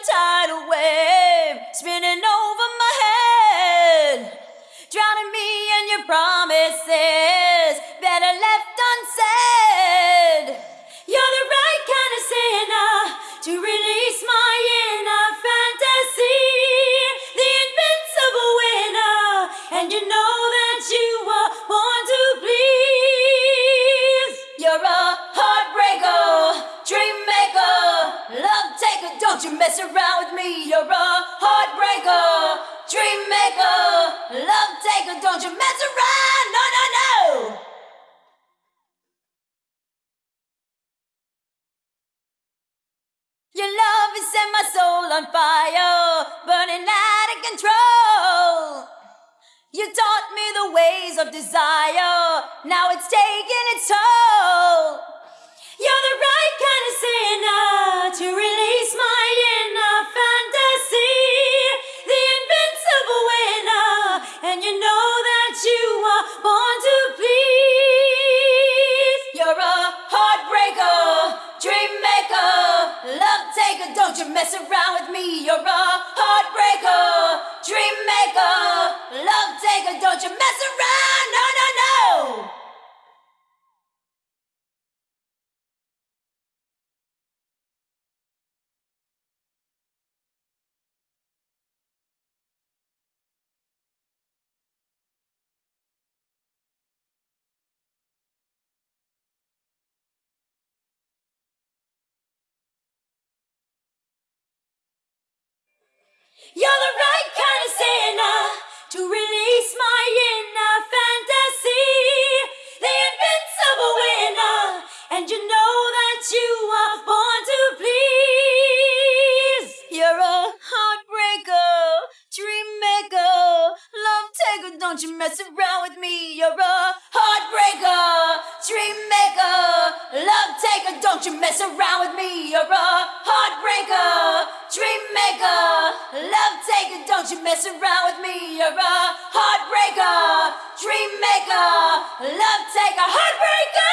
tidal wave spinning over my head, drowning me in your promises, better left unsaid. You're the right kind of sinner to release my inner fantasy, the invincible winner, and you know that you were born Don't you mess around with me. You're a heartbreaker, dream maker, love taker. Don't you mess around. No, no, no. Your love has set my soul on fire, burning out of control. You taught me the ways of desire, now it's taking its toll. You're the right kind of sinner know that you born to please. You're a heartbreaker, love taker. Don't you mess around with me. You're a heartbreaker, You're the right kind of sinner to release my inner fantasy, the invincible winner, and you know that you are born to please. You're a heartbreaker, dream maker, love taker. Don't you mess around with me. You're a heartbreaker, dream maker, love taker. Don't you mess around with me. You're a heartbreaker, dream maker, Don't you mess around with me. You're a heartbreaker, dream maker, love taker, heartbreaker.